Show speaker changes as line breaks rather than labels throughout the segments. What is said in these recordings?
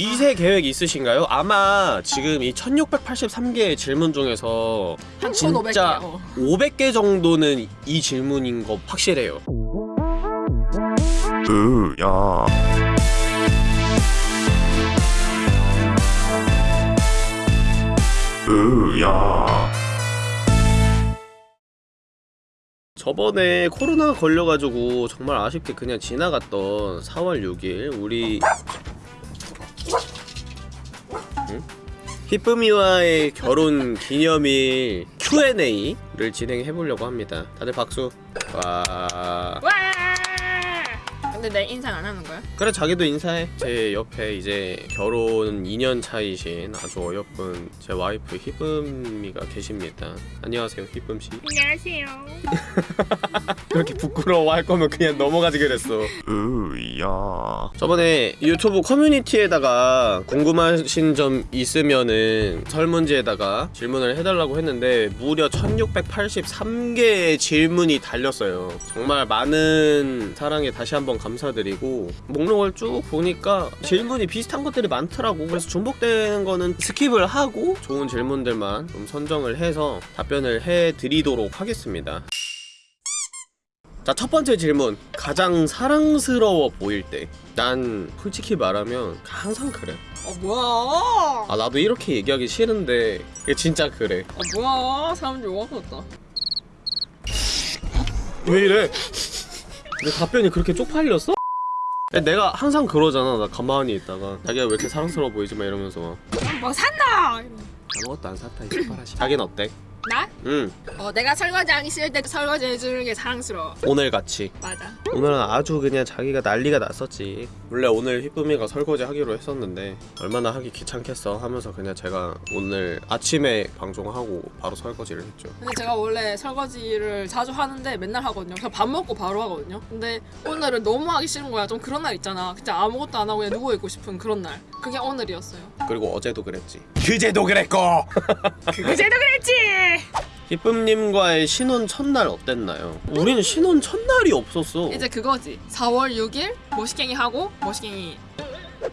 2세 계획 있으신가요? 아마 지금 이 1683개의 질문 중에서
한
진짜
1500개. 어.
500개 정도는 이 질문인 거 확실해요.
으야 으야
저번에 코로나 걸려가지고 정말 아쉽게 그냥 지나갔던 4월 6일 우리 응? 히쁨이와의 결혼 기념일 Q&A를 진행해 보려고 합니다. 다들 박수. 와.
와! 근데 내 인상 안 하는 거야?
그래 자기도 인사해. 제 옆에 이제 결혼 2년 차이신 아주 어여쁜 제 와이프 히쁨이가 계십니다. 안녕하세요 히쁨 씨.
안녕하세요.
그렇게 부끄러워할 거면 그냥 넘어가지 그랬어.
으야
저번에 유튜브 커뮤니티에다가 궁금하신 점 있으면은 설문지에다가 질문을 해달라고 했는데 무려 1683개의 질문이 달렸어요 정말 많은 사랑에 다시 한번 감사 드리고 목록을 쭉 보니까 질문이 비슷한 것들이 많더라고 그래서 중복되는 거는 skip을 하고 좋은 질문들만 좀 선정을 해서 답변을 해드리도록 하겠습니다 자, 첫 번째 질문. 가장 사랑스러워 보일 때. 난 솔직히 말하면 항상 그래.
어 뭐야?
아, 나도 이렇게 얘기하기 싫은데 이게 진짜 그래.
어 뭐야? 사람들 욕하겠다.
왜 이래? 내 답변이 그렇게 쪽팔렸어? 야, 내가 항상 그러잖아. 나 가만히 있다가 자기가 왜 이렇게 사랑스러워 보이지 마 이러면서
막뭐 산다.
아무것도 안 샀다 이 씨발아씨. 자기는 어때?
나?
응.
어 내가 설거지 하기 싫을 때 설거지 해주는 게 사랑스러워.
오늘 같이.
맞아.
오늘은 아주 그냥 자기가 난리가 났었지 원래 오늘 희쁨이가 설거지 하기로 했었는데 얼마나 하기 귀찮겠어 하면서 그냥 제가 오늘 아침에 방송하고 바로 설거지를 했죠
근데 제가 원래 설거지를 자주 하는데 맨날 하거든요. 그냥 밥 먹고 바로 하거든요. 근데 오늘은 너무 하기 싫은 거야. 좀 그런 날 있잖아. 진짜 아무것도 안 하고 그냥 누워 있고 싶은 그런 날. 그게 오늘이었어요.
그리고 어제도 그랬지 그제도 그랬고
그제도 그랬지.
희쁨님과의 신혼 첫날 어땠나요? 우린 신혼 첫날이 없었어
이제 그거지. 4월 6일 모시갱이 하고 모시갱이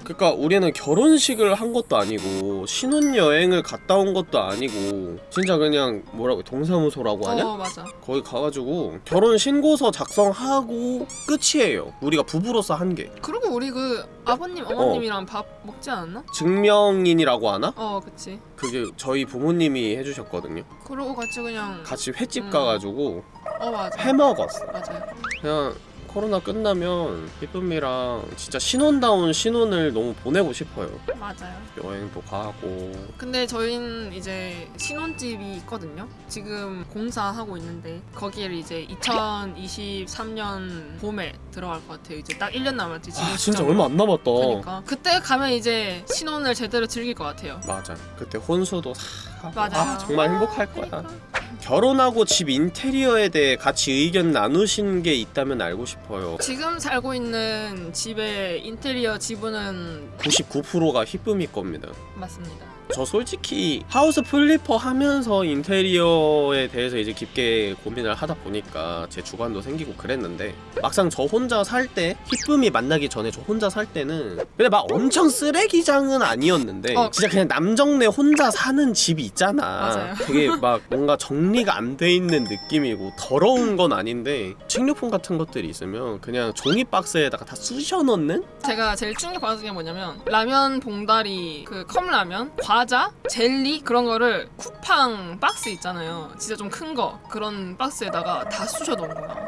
그러니까 우리는 결혼식을 한 것도 아니고 신혼여행을 갔다 온 것도 아니고 진짜 그냥 뭐라고 동사무소라고 하냐?
어 맞아.
거기 가가지고 결혼 신고서 작성하고 끝이에요. 우리가 부부로서 한 게.
그리고 우리 그 아버님 어머님이랑 밥 먹지 않았나?
증명인이라고 하나?
어 그치.
그게 저희 부모님이 해주셨거든요.
그러고 같이 그냥
같이 횟집
음.
가가지고
어 맞아.
해 먹었어.
맞아요.
그냥 코로나 끝나면 희쁨이랑 진짜 신혼다운 신혼을 너무 보내고 싶어요.
맞아요.
여행도 가고.
근데 저희는 이제 신혼집이 있거든요. 지금 공사하고 있는데 거기를 이제 2023년 봄에 들어갈 것 같아요. 이제 딱 1년 남았지. 지금
아 진짜
시점으로.
얼마 안 남았다.
그러니까 그때 가면 이제 신혼을 제대로 즐길 것 같아요.
맞아. 그때 혼수도 싹 하고.
맞아요.
아, 정말 행복할 거야.
그러니까.
결혼하고 집 인테리어에 대해 같이 의견 나누신 게 있다면 알고 싶어요.
지금 살고 있는 집의 인테리어 지분은
99%가 희쁨이 겁니다.
맞습니다.
저 솔직히 House Flipper 하면서 인테리어에 대해서 이제 깊게 고민을 하다 보니까 제 주관도 생기고 그랬는데 막상 저 혼자 살 때 희쁨이 만나기 전에 저 혼자 살 때는 근데 막 엄청 쓰레기장은 아니었는데
어.
진짜 그냥 남정네 혼자 사는 집이 있잖아
맞아요.
되게 막 뭔가 정리가 안 돼 있는 느낌이고 더러운 건 아닌데 식료품 같은 것들이 있으면 그냥 종이 박스에다가 다 쑤셔 넣는
제가 제일 충격받은 게 뭐냐면 라면 봉다리 그 컵라면 과자 젤리 그런 거를 쿠팡 박스 있잖아요. 진짜 좀 큰 거. 그런 박스에다가 다 쑤셔 넣은 거야.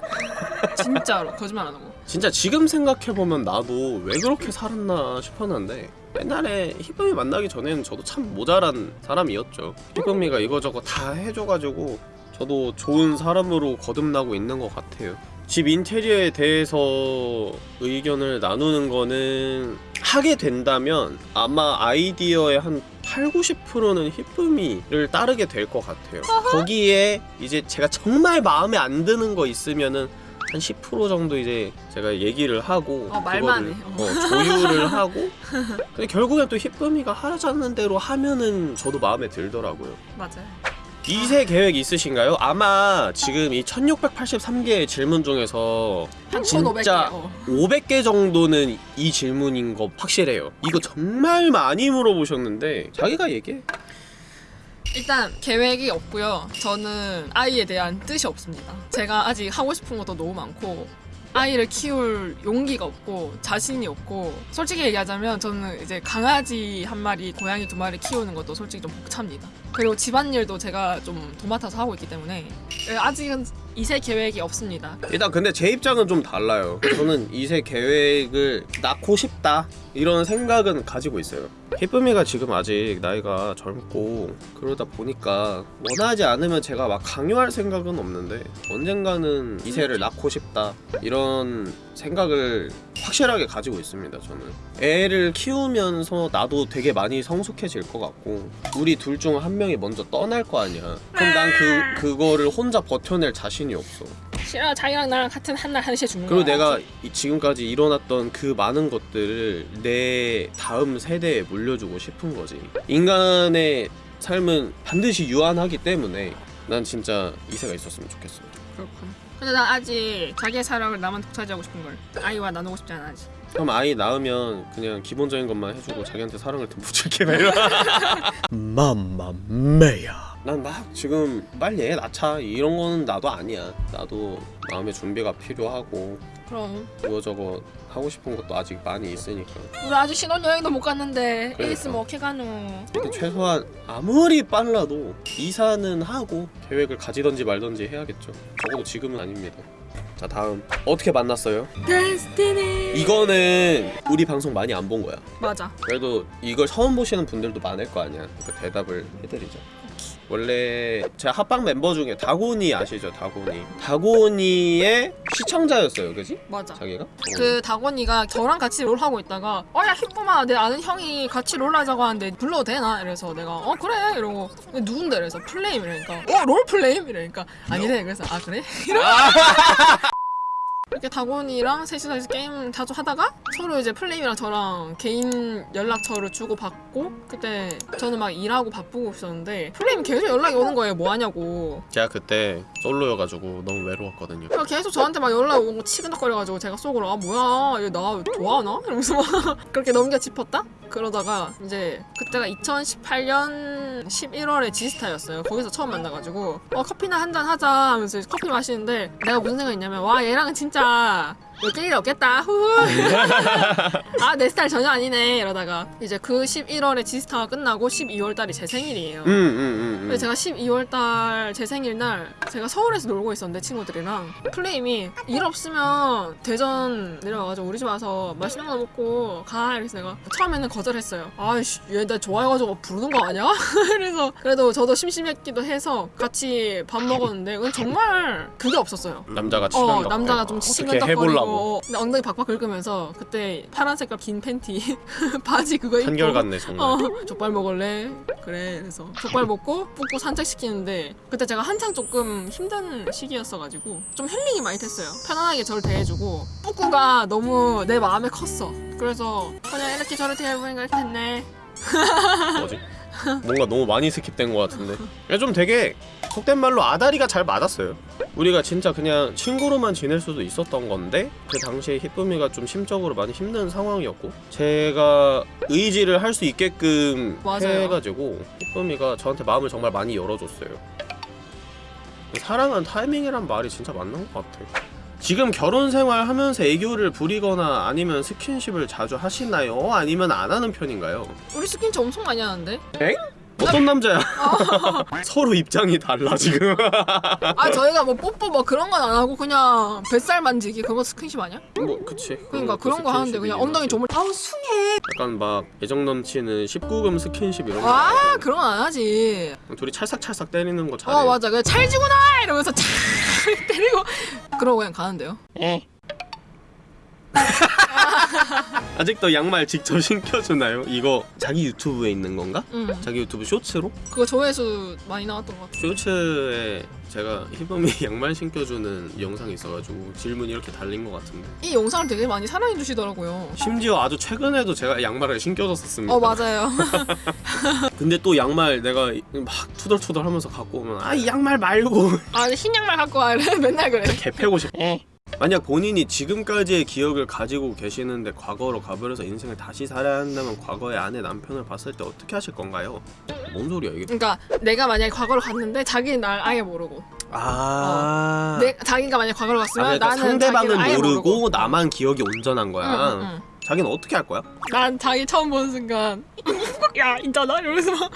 진짜로. 거짓말 안 하고.
진짜 지금 생각해보면 나도 왜 그렇게 살았나 싶었는데 옛날에 희쁨이 만나기 전에는 저도 참 모자란 사람이었죠. 희쁨이가 이거저거 다 해줘가지고 저도 좋은 사람으로 거듭나고 있는 것 같아요 집 인테리어에 대해서 의견을 나누는 거는 하게 된다면 아마 아이디어의 한 8, 90%는 희쁨이를 따르게 될 것 같아요. 거기에 이제 제가 정말 마음에 안 드는 거 있으면은 한 10% 정도 이제 제가 얘기를 하고
어, 말만 해.
어, 조율을 하고 근데 결국엔 또 희쁨이가 하자는 대로 하면은 저도 마음에 들더라고요.
맞아요
2세 계획 있으신가요? 아마 지금 이 1683개의 질문 중에서
한
진짜
1,500개. 어.
500개 정도는 이 질문인 거 확실해요. 이거 정말 많이 물어보셨는데 자기가 얘기해.
일단 계획이 없고요. 저는 아이에 대한 뜻이 없습니다. 제가 아직 하고 싶은 것도 너무 많고 아이를 키울 용기가 없고 자신이 없고 솔직히 얘기하자면 저는 이제 강아지 한 마리, 고양이 두 마리 키우는 것도 솔직히 좀 벅찹니다. 그리고 집안일도 제가 좀 도맡아서 하고 있기 때문에 아직은 이세 계획이 없습니다.
일단 근데 제 입장은 좀 달라요. 저는 2세 계획을 낳고 싶다 이런 생각은 가지고 있어요. 희쁨이가 지금 아직 나이가 젊고 그러다 보니까 원하지 않으면 제가 막 강요할 생각은 없는데 언젠가는 2세를 낳고 싶다 이런 생각을 확실하게 가지고 있습니다. 저는 애를 키우면서 나도 되게 많이 성숙해질 것 같고 우리 둘 중 한 명이 먼저 떠날 거 아니야. 그럼 난 그 그거를 혼자 버텨낼 자신이 없어.
싫어 자기랑 나랑 같은 한 날 한 시에 죽는
그리고
거야.
내가 이- 지금까지 일어났던 그 많은 것들을 내 다음 세대에 물 려주고 싶은 거지. 인간의 삶은 반드시 유한하기 때문에 난 진짜 이세가 있었으면 좋겠어.
그렇군. 근데 난 아직 자기의 사랑을 나만 독차지하고 싶은 걸 아이와 나누고 싶지 않아 아직.
그럼 아이 낳으면 그냥 기본적인 것만 해주고 자기한테 사랑을 듬 붙일게 막 이러. 맘마메야. 난 막 지금 빨리 애 낳자 이런 거는 나도 아니야. 나도 마음의 준비가 필요하고
그럼
이거 저거 하고 싶은 것도 아직 많이 있으니까.
우리 아직 신혼여행도 못 갔는데 애
그러니까.
있으면 어떻게 가노?
근데 최소한 아무리 빨라도 이사는 하고 계획을 가지던지 말던지 해야겠죠. 적어도 지금은 아닙니다. 자 다음 어떻게 만났어요?
데스티니.
이거는 우리 방송 많이 안 본 거야.
맞아.
그래도 이걸 처음 보시는 분들도 많을 거 아니야. 그 대답을 해드리자. 원래 제 합방 멤버 중에 다곤이 아시죠? 다곤이. 다곤이의 시청자였어요, 그지?
맞아.
자기가?
그 다곤이가 저랑 같이 롤 하고 있다가 어야 희쁨아 내 아는 형이 같이 롤 하자고 하는데 불러도 되나? 이래서 내가 어 그래 이러고 누군데 이래서 플레임 이러니까 어 롤 플레임 이러니까 아니래 그래서 아 그래? 이러고 이렇게 다곤이랑 셋이서 이제 게임 자주 하다가 서로 이제 플레임이랑 저랑 개인 연락처를 주고 받고 그때 저는 막 일하고 바쁘고 있었는데 플레임 계속 연락이 오는 거예요 뭐 하냐고
제가 그때 솔로여가지고 너무 외로웠거든요.
그래서 계속 저한테 막 연락 오고 치근덕거려가지고 제가 속으로 아 뭐야 얘 나 좋아하나? 이러면서 막 그렇게 넘겨 짚었다? 그러다가 이제 그때가 2018년 11월에 지스타였어요. 거기서 처음 만나가지고 어 커피나 한 잔 하자 하면서 커피 마시는데 내가 무슨 생각했냐면 와 얘랑은 진짜 엮일 일 없겠다. 후후. 아내 스타일 전혀 아니네. 이러다가 이제 그 11월에 지스타가 끝나고 12월달이 제 생일이에요.
음, 음, 음. 음.
근데 제가 12월달 제 생일날 제가 서울에서 놀고 있었는데 친구들이랑. 플레임이 일 없으면 대전 내려와가지고 우리 집 와서 맛있는 거 먹고 가. 이래서 내가 처음에는 거절했어요. 아이씨 얘 나 좋아해가지고 부르는 거 아니야? 그래서 그래도 저도 심심했기도 해서 같이 밥 먹었는데 그건 정말 그게 없었어요.
남자가
어
치근덕
남자가 좀 치근덕거리고
해보려고
근데 엉덩이 박박 긁으면서 그때 파란 색깔 긴 팬티 바지 그거 입고
한결 같네 정말
어, 족발 먹을래? 그래. 그래서 족발 먹고 뿌꾸 산책시키는데 그때 제가 한창 조금 힘든 시기였어가지고 좀 힐링이 많이 됐어요. 편안하게 저를 대해주고 뿌꾸가 너무 내 마음에 컸어. 그래서 그냥 이렇게 저렇게 해보니까 이렇게 됐네.
뭐지? 뭔가 너무 많이 skip된 것 같은데 그냥 좀 되게 속된 말로 아다리가 잘 맞았어요 우리가 진짜 그냥 친구로만 지낼 수도 있었던 건데 그 당시에 희쁨이가 좀 심적으로 많이 힘든 상황이었고 제가 의지를 할 수 있게끔
맞아요.
해가지고 희쁨이가 저한테 마음을 정말 많이 열어줬어요 사랑은 타이밍이란 말이 진짜 맞는 것 같아 지금 결혼 생활 하면서 애교를 부리거나 아니면 스킨십을 자주 하시나요? 아니면 안 하는 편인가요?
우리 스킨십 엄청 많이 하는데?
어떤 남자야? 서로 입장이 달라 지금.
아 저희가 뭐 뽀뽀 뭐 그런 건 안 하고 그냥 뱃살 만지기 그거 스킨십 아니야?
뭐 그치.
그러니까 그런 거 하는데 그냥 엉덩이 조물 아우 숭해
약간 막 애정 넘치는 19금 스킨십 이런 거.
아 그런 거안 하지
둘이 찰싹찰싹 때리는 거 잘해.
어 맞아 그냥 찰지구나 이러면서 찰 때리고 그러고 그냥 가는데요
아직도 양말 직접 신겨주나요? 이거 자기 유튜브에 있는 건가?
응.
자기 유튜브 쇼츠로?
그거 조회수 많이 나왔던 것 같아.
쇼츠에 제가 희범이 양말 신겨주는 영상이 있어가지고 질문이 이렇게 달린 것 같은데
이 영상을 되게 많이 사랑해 주시더라고요.
심지어 아주 최근에도 제가 양말을 신겨줬었습니다
어 맞아요.
근데 또 양말 내가 막 투덜투덜 하면서 갖고 오면 아 이 양말 말고
아 흰 양말 갖고 와래 맨날 그래.
개 패고 싶어 만약 본인이 지금까지의 기억을 가지고 계시는데 과거로 가버려서 인생을 다시 살아야 한다면 과거의 아내 남편을 봤을 때 어떻게 하실 건가요? 뭔 소리야 이게
그러니까 내가 만약에 과거로 갔는데 자기는 날 아예 모르고 아내 자기가 만약에 과거로
아,
갔으면
그러니까
나는
상대방은 모르고,
모르고.
나만 기억이 온전한 거야
응, 응, 응.
자기는 어떻게 할 거야?
난 자기 처음 보는 순간 야 있잖아 이러면서 막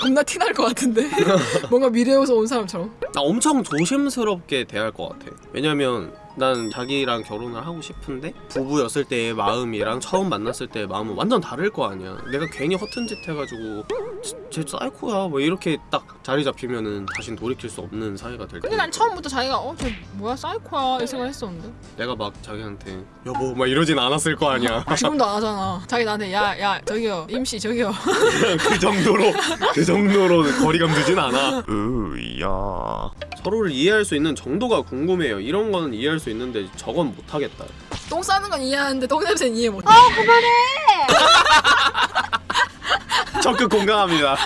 겁나 티날 것 같은데 뭔가 미래에서 온 사람처럼
나 엄청 조심스럽게 대할 것 같아. 왜냐면 난 자기랑 결혼을 하고 싶은데 부부였을 때의 마음이랑 처음 만났을 때의 마음은 완전 다를 거 아니야. 내가 괜히 허튼 짓 해가지고 쟤- 쟤 사이코야 뭐 이렇게 딱 자리 잡히면은 다신 돌이킬 수 없는 사이가 될
근데. 난 처음부터 자기가 어 쟤 뭐야 사이코야 이 생각 했었는데
내가 막 자기한테 여보 막 이러진 않았을 거 아니야.
지금도 안 하잖아 자기 나한테 야야 저기요 임씨 저기요
그 정도로 그 정도로 거리감 두진 않아.
으야
서로를 이해할 수 있는 정도가 궁금해요. 이런 거는 이해할 수 있는데 저건 못 하겠다.
똥 싸는 건 이해하는데 똥 냄새는 이해 못해
적극 공감합니다.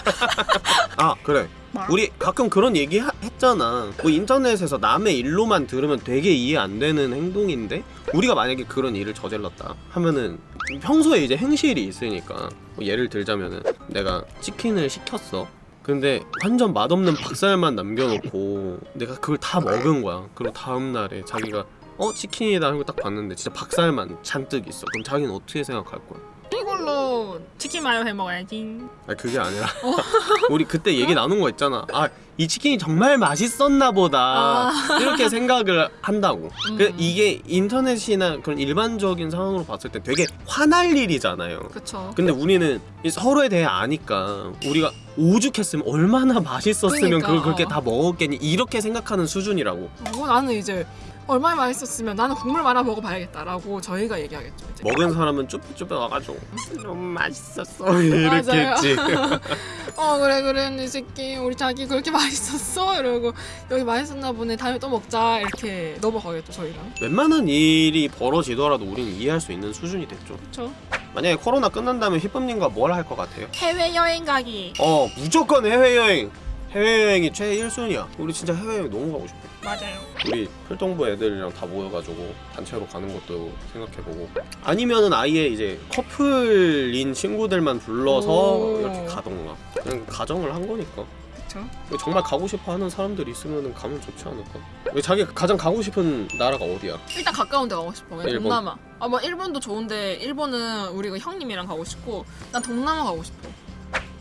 아 그래.
뭐?
우리 가끔 그런 얘기 하- 했잖아. 뭐 인터넷에서 남의 일로만 들으면 되게 이해 안 되는 행동인데 우리가 만약에 그런 일을 저질렀다 하면은 평소에 이제 행실이 있으니까 뭐 예를 들자면은 내가 치킨을 시켰어. 근데 완전 맛없는 박살만 남겨놓고 내가 그걸 다 먹은 거야. 그리고 다음 날에 자기가 어 치킨이다 하고 딱 봤는데 진짜 박살만 잔뜩 있어. 그럼 자기는 어떻게 생각할 거야?
이걸로 치킨 마요 해 먹어야지
아 그게 아니라 우리 그때 얘기 나눈 거 있잖아 아 이 치킨이 정말 맛있었나 보다. 이렇게 생각을 한다고. 그
음.
이게 인터넷이나 그런 일반적인 상황으로 봤을 때 되게 화날 일이잖아요.
그쵸.
근데 우리는 이 서로에 대해 아니까 우리가 오죽했으면 얼마나 맛있었으면
그러니까,
그걸 그렇게
어.
다 먹었겠니? 이렇게 생각하는 수준이라고.
뭐 나는 이제 얼마나 맛있었으면 나는 국물 말아 먹어봐야겠다라고 저희가 얘기하겠죠 이제.
먹은 사람은 쭈뼛쭈뼛 와가지고. 좀 맛있었어. 이렇게
맞아요.
했지.
어 그래 그래 이 새끼. 우리 자기 그렇게 맛있었어? 이러고 여기 맛있었나 보네. 다음에 또 먹자. 이렇게 넘어가겠죠 저희랑.
웬만한 일이 벌어지더라도 우리는 이해할 수 있는 수준이 됐죠.
그쵸.
만약에 코로나 끝난다면 힙합님과 뭘 할 것 같아요?
해외여행 가기.
어 무조건 해외여행. 해외여행이 최 1순위야. 우리 진짜 해외여행 너무 가고 싶어.
맞아요
우리 필동부 애들이랑 다 모여가지고 단체로 가는 것도 생각해보고 아니면은 아예 이제 커플인 친구들만 불러서
오.
이렇게 가던가 그냥 가정을 한 거니까
그쵸
정말 가고 싶어 하는 사람들이 있으면 가면 좋지 않을까 왜 자기 가장 가고 싶은 나라가 어디야?
일단 가까운 데 가고 싶어 그냥
일본.
동남아 아뭐 일본도 좋은데 일본은 우리가 형님이랑 가고 싶고 난 동남아 가고 싶어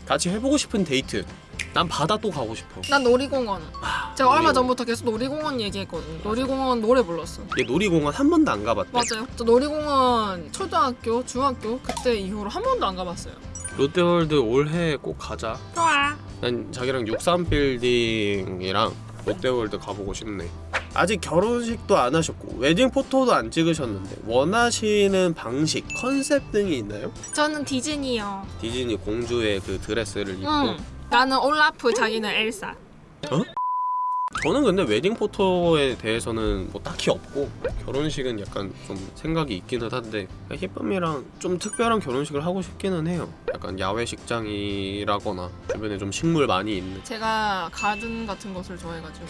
같이 해보고 싶은 데이트 난 바다 또 가고 싶어.
난 놀이공원. 제가 얼마
놀이공원.
전부터 계속 놀이공원 얘기했거든요. 놀이공원 노래 불렀어
얘 놀이공원 한 번도 안 가봤대.
맞아요. 저 놀이공원 초등학교 중학교 그때 이후로 한 번도 안 가봤어요.
롯데월드 올해 꼭 가자.
좋아.
난 자기랑 63빌딩이랑 롯데월드 가보고 싶네. 아직 결혼식도 안 하셨고 wedding photo도 안 찍으셨는데 원하시는 방식, 컨셉 등이 있나요?
저는 디즈니요.
디즈니 공주의 그 드레스를 입고
응 나는 올라프 자기는 엘사.
저는 근데 웨딩 포토에 대해서는 뭐 딱히 없고 결혼식은 약간 좀 생각이 있기는 한데 힙밤이랑 좀 특별한 결혼식을 하고 싶기는 해요. 약간 야외 식장이라거나 주변에 좀 식물 많이 있는.
제가 가든 같은 것을 좋아해가지고.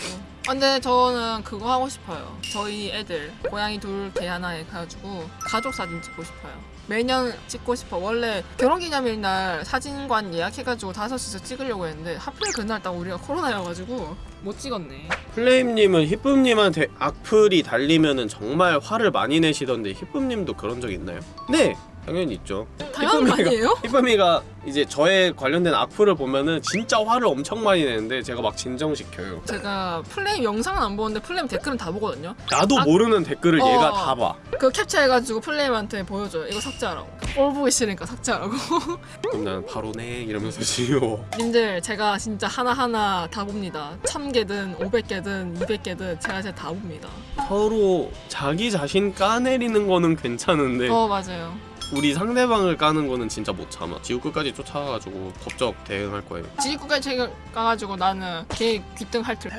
아, 근데 저는 그거 하고 싶어요. 저희 애들 고양이 둘 개 하나 해가지고 가족 사진 찍고 싶어요 매년 찍고 싶어 원래 결혼기념일 날 사진관 예약해가지고 다섯 시서 찍으려고 했는데 하필 그날 딱 우리가 코로나여가지고 못 찍었네
플레임님은 히쁨님한테 악플이 달리면은 정말 화를 많이 내시던데 히쁨님도 그런 적 있나요? 네 당연히 있죠
당연한 거 아니에요?
히쁨이가 이제 저에 관련된 악플을 보면은 진짜 화를 엄청 많이 내는데 제가 막 진정시켜요
제가 플레임 영상은 안 보는데 플레임 댓글은 다 보거든요
나도
아-
모르는 댓글을
어.
얘가 다 봐
그거 캡처해가지고 플레임한테 보여줘요 이거 삭제하라고 꼴 보기 싫으니까 삭제하라고
그럼 나는 바로 네 이러면서 지워
님들 제가 진짜 하나하나 다 봅니다. 1000개든 500개든 200개든 제가 진짜 다 봅니다.
서로 자기 자신 까내리는 거는 괜찮은데
어 맞아요.
우리 상대방을 까는 거는 진짜 못 참아. 지구 끝까지 쫓아가가지고 법적 대응할 거예요.
지구까지 가가지고 나는 걔 귀등 할틀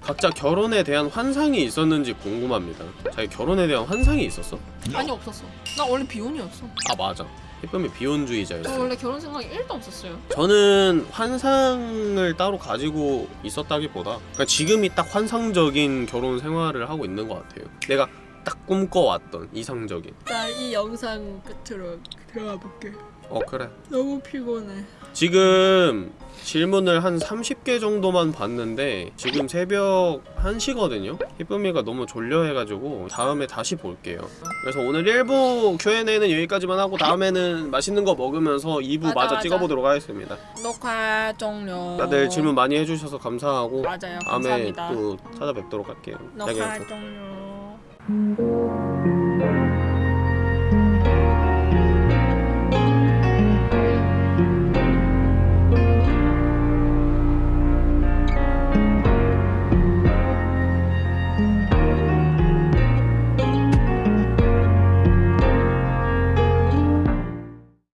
각자 결혼에 대한 환상이 있었는지 궁금합니다. 자기 결혼에 대한 환상이 있었어?
아니 없었어. 나 원래 비혼이었어.
아 맞아. 희쁨이
저
비혼주의자였어요
원래 결혼 생각이 1도 없었어요.
저는 환상을 따로 가지고 있었다기보다 그러니까 지금이 딱 환상적인 결혼 생활을 하고 있는 것 같아요. 내가 딱 꿈꿔왔던 이상적인.
나 이 영상 끝으로 들어가 볼게.
어 그래.
너무 피곤해.
지금 질문을 한 30개 정도만 봤는데 지금 새벽 1시거든요? 희쁨이가 너무 졸려해가지고 다음에 다시 볼게요. 그래서 오늘 1부 Q&A는 여기까지만 하고 다음에는 맛있는 거 먹으면서 2부
맞아,
마저
맞아.
찍어보도록 하겠습니다.
녹화 종료.
다들 질문 많이 해주셔서 감사하고
맞아요.
다음에
감사합니다.
또 찾아뵙도록 할게요.
녹화 종료 Mm-hmm.